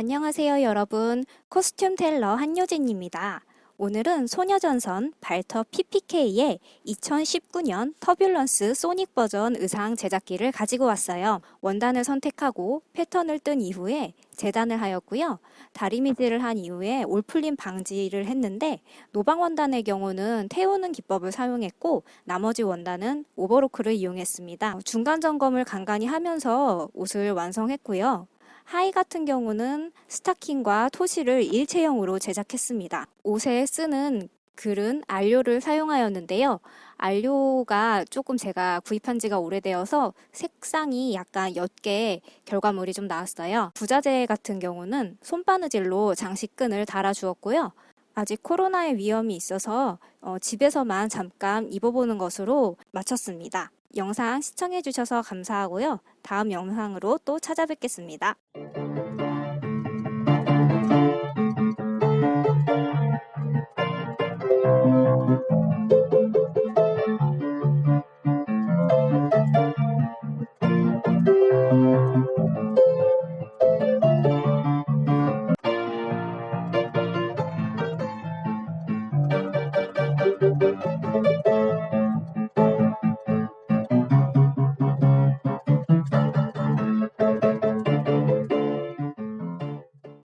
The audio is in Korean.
안녕하세요 여러분 코스튬 텔러 한효진입니다. 오늘은 소녀전선 발터 PPK의 2019년 터뷸런스 소닉 버전 의상 제작기를 가지고 왔어요. 원단을 선택하고 패턴을 뜬 이후에 재단을 하였고요. 다리미질을 한 이후에 올풀림 방지를 했는데 노방 원단의 경우는 태우는 기법을 사용했고 나머지 원단은 오버로크를 이용했습니다. 중간 점검을 간간히 하면서 옷을 완성했고요. 하의 같은 경우는 스타킹과 토시를 일체형으로 제작했습니다. 옷에 쓰는 글은 알료를 사용하였는데요. 알료가 조금 제가 구입한 지가 오래되어서 색상이 약간 옅게 결과물이 좀 나왔어요. 부자재 같은 경우는 손바느질로 장식끈을 달아주었고요. 아직 코로나의 위험이 있어서 어, 집에서만 잠깐 입어보는 것으로 마쳤습니다. 영상 시청해주셔서 감사하고요. 다음 영상으로 또 찾아뵙겠습니다.